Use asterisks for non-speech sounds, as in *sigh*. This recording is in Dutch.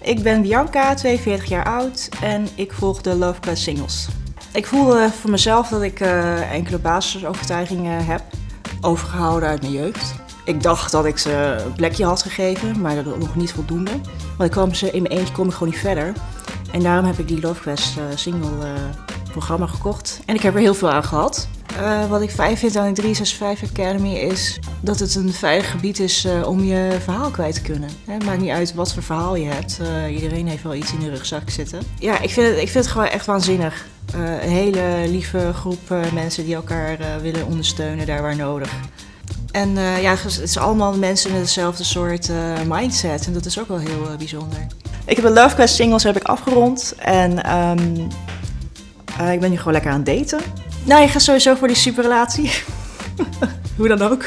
Ik ben Bianca, 42 jaar oud en ik volg de Love Quest singles. Ik voelde voor mezelf dat ik uh, enkele basisovertuigingen heb overgehouden uit mijn jeugd. Ik dacht dat ik ze een plekje had gegeven, maar dat nog niet voldoende. Want ik kwam ze in mijn eentje kom ik gewoon niet verder. En daarom heb ik die Love Quest uh, single uh, programma gekocht. En ik heb er heel veel aan gehad. Uh, wat ik fijn vind aan de 365 Academy is dat het een veilig gebied is uh, om je verhaal kwijt te kunnen. Het maakt niet uit wat voor verhaal je hebt. Uh, iedereen heeft wel iets in de rugzak zitten. Ja, ik vind het, ik vind het gewoon echt waanzinnig. een hele lieve groep mensen die elkaar willen ondersteunen daar waar nodig. En ja, het is allemaal mensen met hetzelfde soort mindset. En dat is ook wel heel bijzonder. Ik heb de Love Quest singles heb ik afgerond. En um, ik ben nu gewoon lekker aan het daten. Nou, je gaat sowieso voor die superrelatie. *laughs* *laughs* Hoe dan ook.